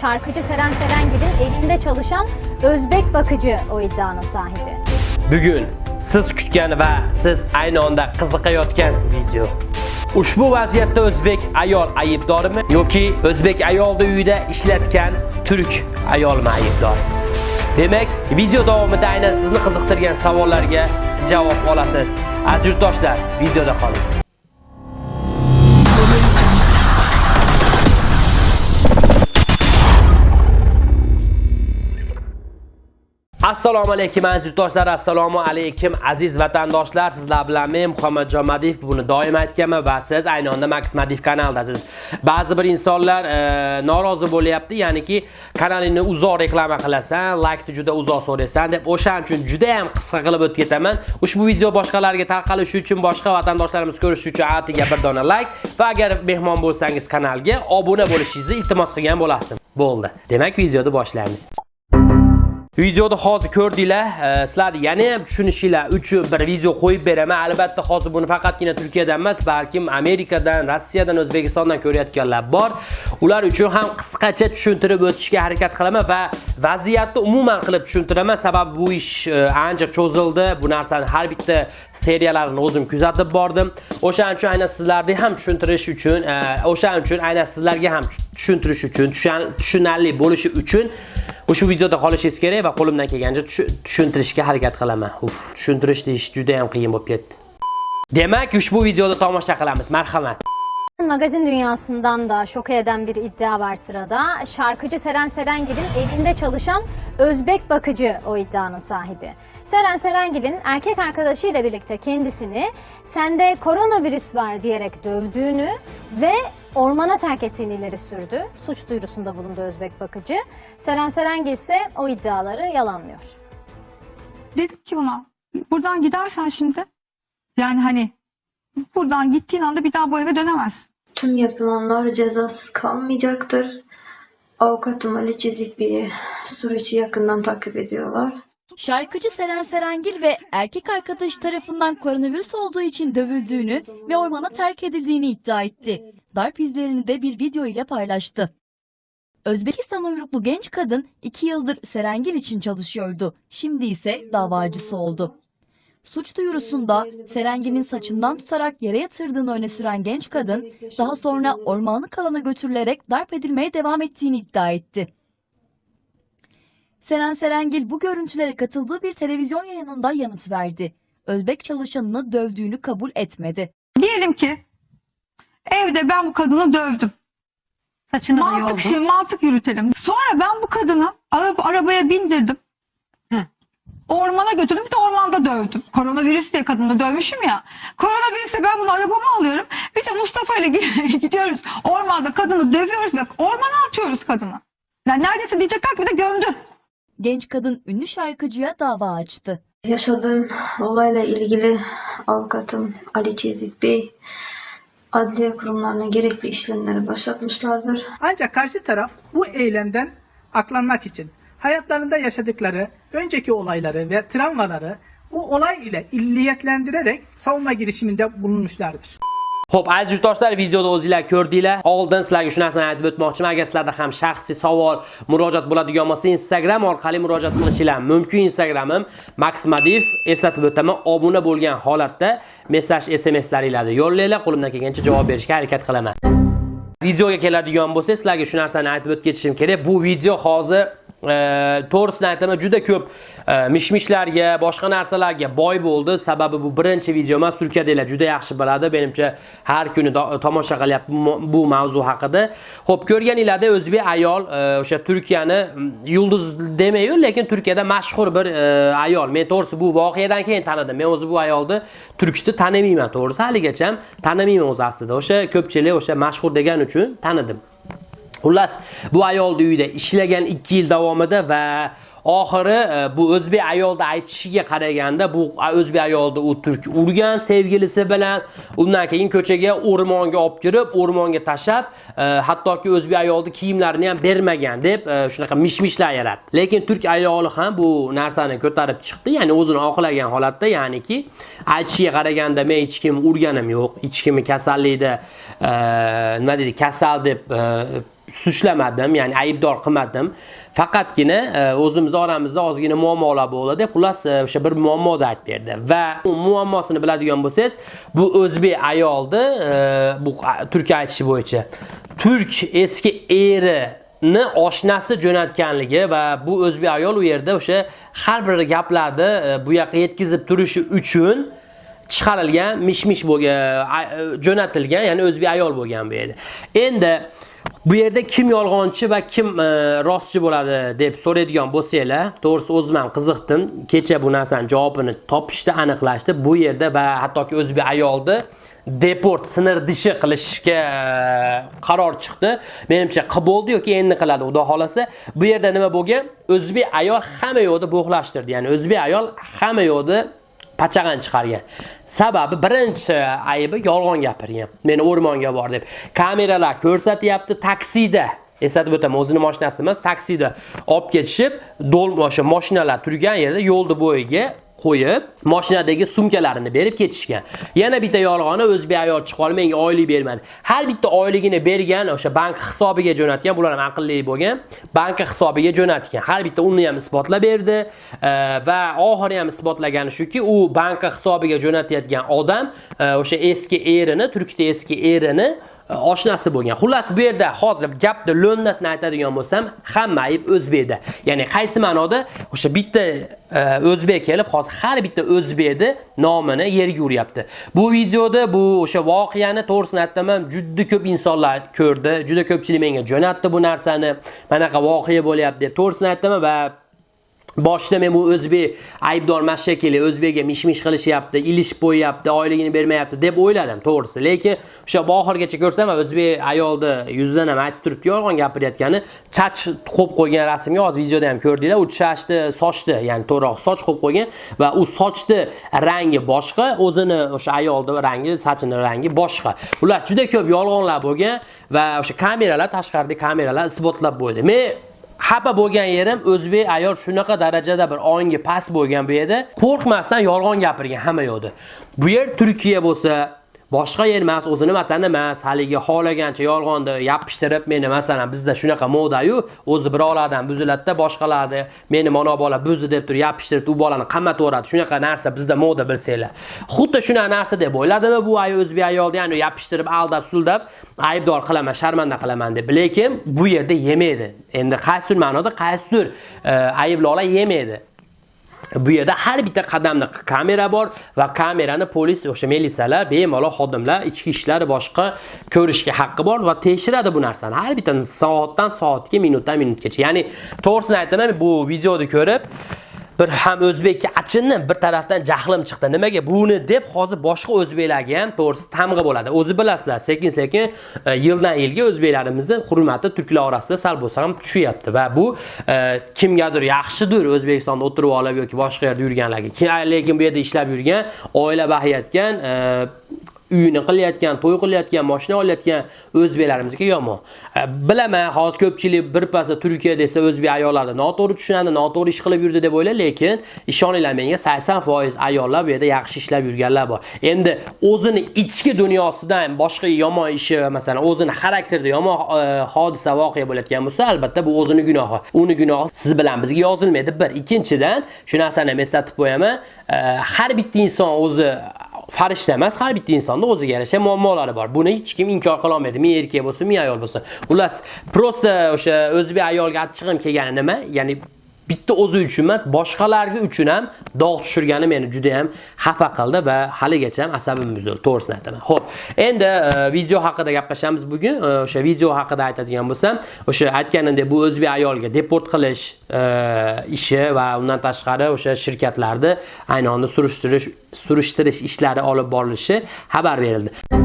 Şarkıcı Seren Serengil'in evinde çalışan Özbek bakıcı o iddianın sahibi. Bugun siz kutgan va siz ayni onda qiziqayotgan video. Ushbu vaziyatda o'zbek ayol aybdormi yoki o'zbek ayolni uyida ishlatgan turk ayolmi aybdor? Demak, video davomida aynan sizni qiziqtirgan savollarga javob olasiz. Aziz yurtdoshlar, videoda qoling. Assalomu alaykum aziz yurtdoshlar assalomu alaykum aziz vatandoshlar. Sizlar bilan men muhammadjon madiyev buni doim aytganman va siz ayni onda max madiyev kanaldasiz ba'zi bir insonlar e, norozi bo'lyapti. Ya'niki kanalingni uzoq reklama qilasan laykni juda uzoq so'raysan deb o'shaning uchun juda ham qisqa qilib o'tib ketaman. Ushbu video boshqalarga tarqalishi uchun boshqa vatandoshlarimiz ko'rishi uchun atiga bir dona layk va agar mehmon bo'lsangiz kanalga obuna bo'lishingizni iltimos qilgan bo'lasdim. Bo'ldi. Demak videoni boshlaymiz. Videoda hozir ko'rdinglar, e, sizlar yana ham tushunishinglar uchun bir video qo'yib beraman. Albatta hozir buni faqatgina Turkiyadan emas, balkim Amerikadan, Rossiyadan, O'zbekistondan ko'rayotganlar bor. Ular uchun ham qisqacha tushuntirib o'tishga harakat qilaman va vaziyatni umuman qilib tushuntiraman. Sababi bu ish e, ancha cho'zildi. Bu narsani har bitta seriyalarini o'zim kuzatib bordim. O'shaning uchun aynan sizlarga ham tushuntirish uchun, e, o'shaning uchun aynan sizlarga ham tushuntirish uchun, tushunarli bo'lishi uchun Ushbu videoda qolishingiz kerak va qo'limdan kelgancha tushuntirishga harakat qilaman. Uf, tushuntirish deyish juda ham qiyin bo'lib ketdi. Demak, ushbu videoda tomosha qilamiz. Marhamat. Magazin dünyasından da şok eden bir iddia var sırada. Şarkıcı Seren Serengil'in evinde çalışan Özbek bakıcı o iddianın sahibi. Seren Serengil'in erkek arkadaşıyla birlikte kendisini sende koronavirüs var diyerek dövdüğünü ve ormana terk ettiğini ileri sürdü. Suç duyurusunda bulundu Özbek bakıcı. Seren Serengil ise o iddiaları yalanlıyor. Dedim ki ona buradan gidersen şimdi yani hani buradan gittiğin anda bir daha bu eve dönemezsin. Tüm yapılanlar cezasız kalmayacaktır. Avukatım Ali Çizik bir süreci yakından takip ediyorlar. Şarkıcı Seren Serengil ve erkek arkadaş tarafından koronavirüs olduğu için dövüldüğünü ve ormana terk edildiğini iddia etti. Darp izlerini de bir video ile paylaştı. Özbekistan uyruklu genç kadın 2 yıldır Serengil için çalışıyordu. Şimdi ise davacısı oldu. Suç duyurusunda Serengil'in saçından tutarak yere yatırdığını öne süren genç kadın, daha sonra ormanlık alana götürülerek darp edilmeye devam ettiğini iddia etti. Seren Serengil bu görüntülere katıldığı bir televizyon yayınında yanıt verdi. Özbek çalışanını dövdüğünü kabul etmedi. Diyelim ki evde ben bu kadını dövdüm. Saçını da Mantık, yoldu. şimdi mantık yürütelim. Sonra ben bu kadını araba, arabaya bindirdim. Ormana götürdüm bir de ormanda dövdüm. Koronavirüs diye kadını dövmüşüm ya. Koronavirüste ben bunu arabama alıyorum. Bir de Mustafa ile gidiyoruz. Ormanda kadını dövüyoruz ve ormana atıyoruz kadını. Yani neredeyse diyecekler ki bir de gömdü. Genç kadın ünlü şarkıcıya dava açtı. Yaşadığım olayla ilgili avukatım Ali Çizik Bey adliye kurumlarına gerekli işlemleri başlatmışlardır. Ancak karşı taraf bu eylemden aklanmak için hayatlarında yaşadıkları önceki olayları ve travmaları bu olay ile illiyetlendirerek savunma girişiminde bulunmuşlardır. Xo'p, aziz yurtdoshlar, videoda o'zingizlar ko'rdinglar. Oldin sizlarga shu narsani aytib o'tmoqchiman. Agar sizlarda ham shaxsiy savol, murojaat bo'ladigan bo'lsa, Instagram orqali murojaat qilishinglar mumkin. Instagramim Max Eslatib o'taman, obuna bo'lgan holatda mesaj, SMS'laringizni yo'llanglar. Qo'limdan kelgancha javob berishga harakat qilaman. Videoga keladigan bo'lsa, sizlarga shu narsani aytib o'tib ketishim kerak. Bu video hozir to'g'risini aytaman juda ko'p e, mishmishlarga boshqa narsalarga boy bo'ldi. Sababi bu birinchi video emas turkiyadagilar juda yaxshi biladi. Menimcha har kuni tomosha qilyapti bu mavzu haqida. Ho'p ko'rganinglarda o'zbek ayol e, o'sha turkiyani yulduz demayu lekin turkiyada mashhur bir e, ayol. Men to'g'risi bu voqeadan keyin tanidim. Men o'zi bu ayolni turkishni tanimayman to'g'risi. Haligacha tanimayman o'zi aslida. O'sha ko'pchilik o'sha mashhur degan uchun tanidim. Xullas, bu ayolning uyida ishlagan 2 yil davomida va oxiri e, bu o'zbek ayolda aytishiga qaraganda bu o'zbek ayolni u turk urgan sevgilisi bilan undan keyin ko'chaga o'rmonga olib kirib o'rmonga tashlab e, hattoki o'zbek ayolni kiyimlarini ham bermagan deb e, shunaqa mishmishlar yaratdi. Lekin turk ayoli ham bu narsani ko'tarib chiqdi ya'ni o'zini oqlagan holatda ya'niki aytishiga qaraganda men hech kim urganim yo'q hech kimni kasallikda nima deydi kasal deb suçlamadim, ya'ni aybdor qilmadim. Faqatgina e, o'zimiz oramizda ozgina muammolar bo'ldi. Xullas e, o'sha bir muammoda aytib berdi va u muammosini biladigan bo'lsangiz, bu o'zbek ayoldi, e, bu turk aytishi bo'yicha. Turk eski eri ni oshnasi jo'natganligi va bu o'zbek ayol u yerda o'sha har bir gaplarni bu yoqqa yetkazib turishi uchun chiqarilgan mish-mish bo'lgan jo'natilgan ya'ni o'zbek ayol bo'lgan bu yerda endi bu yerda kim yolg'onchi va kim e, rostchi bo'ladi deb so'raydigan bo'lsanglar to'g'risi o'zim ham qiziqdim. Kecha bu narsani javobini topishdi aniqlashdi. Bu yerda va hattoki o'zbek ayolni deport sinir dishi qilishga e, qaror chiqdi. Menimcha qilib bo'ldi yoki endi qiladi xudo xolasa bu yerda nima bo'lgan? O'zbek ayol hamma yoqda bo'g'lashtirdi ya'ni o'zbek ayol hamma yoqda pachag'an chiqargan sababi birinchi aybi yolg'on gapirgan. Meni o'rmonga bor deb. Kameralar ko'rsatyapti taksida. Eslatib o'taman o'zini mashinasi emas taksida. Olib ketishib do'l o'sha mashinalar turgan yerda yo'lni bo'yiga qo'yib mashinadagi sumkalarini berib ketishgan. Yana bitta yolg'oni o'zbek ayol chiqib olib menga oylik bermadi. Har bitta oyligini bergan o'sha bank hisobiga jo'natgan bular ham aqlli bo'lgan bank hisobiga jo'natgan. Har bitta uni ham isbotlab berdi e, va oxiri ham isbotlagani shuki u bank hisobiga jo'natayotgan odam e, o'sha eski erini turkda eski erini Э, oshnasi bo'lgan. Xullas bu yerda hozir gapni lo'ndasini aytadigan bo'lsam, hamma ayb o'zbekda. Ya'ni qaysi ma'noda o'sha bitta e, o'zbek kelib, hozir har bitta o'zbekni nomini yerga uryapti. Bu videoda bu o'sha voqeani to'g'risini aytaman, juda ko'p insonlar ko'rdi, juda ko'pchilik menga jo'natdi bu narsani. Manaqa voqea bo'lyapti deb to'g'risini aytaman va boshida men bu o'zbek aybdormas shekilli o'zbekga mish-mish qilishyapti ilish qo'yyapti oyligini bermayapti deb o'yladim to'g'risi. Lekin o'sha oxirigacha ko'rsam o'zbek ayolni yuzidan ham aytib turibdi yolg'on gapirayotgani chach qo'yib qo'ygan rasmga hozir videoda ham ko'rdinglar u chachni sochni ya'ni to'g'riroq soch qo'yib qo'ygan va u sochni rangi boshqa o'zini o'sha ayolni rangi sochini rangi boshqa. Ular juda ko'p yolg'onlar bo'lgan va o'sha kameralar tashqaridagi kameralar isbotlab bo'ldi. Men xafa bo'lgan yerim o'zbek ayol shunaqa darajada bir ongi past bo'lgan bu yerda. Qo'rqmasdan yolg'on gapirgan hamma yoqda bu yer turkiya bo'lsa boshqa yer emas o'zini vatani emas haligi xohlagancha yolg'onni yopishtirib meni masalan bizda shunaqa modayu o'zi birovlardan buziladida boshqalarni meni mana bola buzdi deb turib yopishtirib u bolani qamatveradi shunaqa narsa bizda moda bilsanglar. Xuddi shunaqa narsa deb o'yladimi bu ay o'zbek ayolni? Ya'ni yopishtirib aldab suldab aybdor qilaman sharmanda qilaman deb. Lekin bu yerda yemaydi endi qaysidir ma'noda? Qaysidir e, ayblovlar yemaydi bu yerda har bitta qadamda kamera bor va kamerani polis o'sha militsiyalar bemalol xodimlar ichki ishlar boshqa ko'rishga haqqi bor va tekshiradi bu narsani. Har bitta soatdan soatga minutdan minutgacha. Ya'ni to'g'risini aytaman bu videoni ko'rib bir ham o'zbekka achindim bir tarafdan jahlim chiqdi. Nimaga? Buni deb hozir boshqa o'zbeklarga ham to'g'risi tamg'a bo'ladi. O'zi bilasizlar sekin sekin e, yildan yilga o'zbeklarimizni hurmati turklar orasida sal bo'lsa ham tushyapti va bu e, kimgadir yaxshidir o'zbekistonda o'tirib olib yoki boshqa yerda yurganlarga. Lekin bu yerda ishlab yurgan oila bahayotgan e, uyini qilayotgan, to'y qilayotgan, mashina olayotgan o'zbeklarimizga yomon. E, bilaman, hozir ko'pchilik birpasda Turkiya desa o'zbek ayollarni noto'g'ri tushunadi, noto'g'ri ish qilib yurdi deb o'ylaydi, lekin ishoninglar menga 80% ayollar bu yerda yaxshi ishlab yurganlar bor. Endi o'zini ichki dunyosidan boshqa yomon ishi, masalan, o'zini xarakterida yomon e, hodisa voqea bo'layotgan bo'lsa, albatta bu o'zini gunohi. Uni gunohi siz bilan bizga yozilmaydi. Bir, ikkinchidan shu narsani eslatib qo'yaman, e, har bitta inson o'zi farishta emas, har bitta insonni o'ziga yarasha muammolari bor. Buni hech kim inkor qila olmaydi. Men erkak bo'lsin men ayol bo'lsin Xullas, prosta o'sha o'zbek ayolga achchig'im kelgani nima? Ya'ni bitta o'zi uchun emas, boshqalarga uchun ham dog' tushirgani meni juda ham xafa qildi va haligacha ham asabim buzildi, to'g'risini aytaman. Xo'p, endi e, video haqida gaplashamiz bugun. E, o'sha video haqida aytadigan bo'lsam, o'sha aytganimdek bu o'zbek ayolga deport qilish e, ishi va undan tashqari o'sha shirkatlarni ayni onda surishtirish surishtirish ishlari olib borilishi xabar berildi.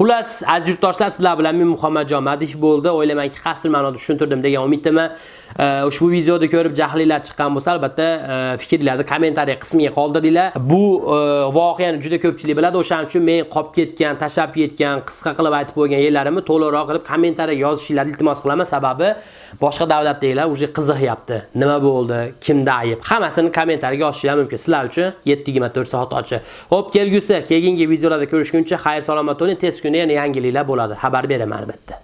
Xullas, aziz yurtdoshlar, sizlar bilan men Muhammadjon Madih bo'ldi. O'ylaymanki, qasr ma'noda tushuntirdim degan umiddaman. E, ushbu videoni ko'rib jahlinglar chiqqan bo'lsa, albatta e, fikrlarni kommentariy qismiga qoldiringlar. Bu e, voqeani juda ko'pchilik biladi. O'shaning uchun men qolib ketgan, tashab ketgan, qisqa qilib aytib qo'ygan yerlarimni to'liqroq qilib kommentariyaga yozishingizni iltimos qilaman. Sababi boshqa davlatdagilar uje qiziqyapti. Nima bo'ldi? Kimda ayib? Hammasini kommentariyaga yozishingiz mumkin. Sizlar uchun 7-24 soat ochiq. Xo'p, kelgusi keyingi videolarda ko'rishguncha xayr salomat bo'ling. Tez shuni yana yangiliklar bo'ladi. Xabar beraman albatta.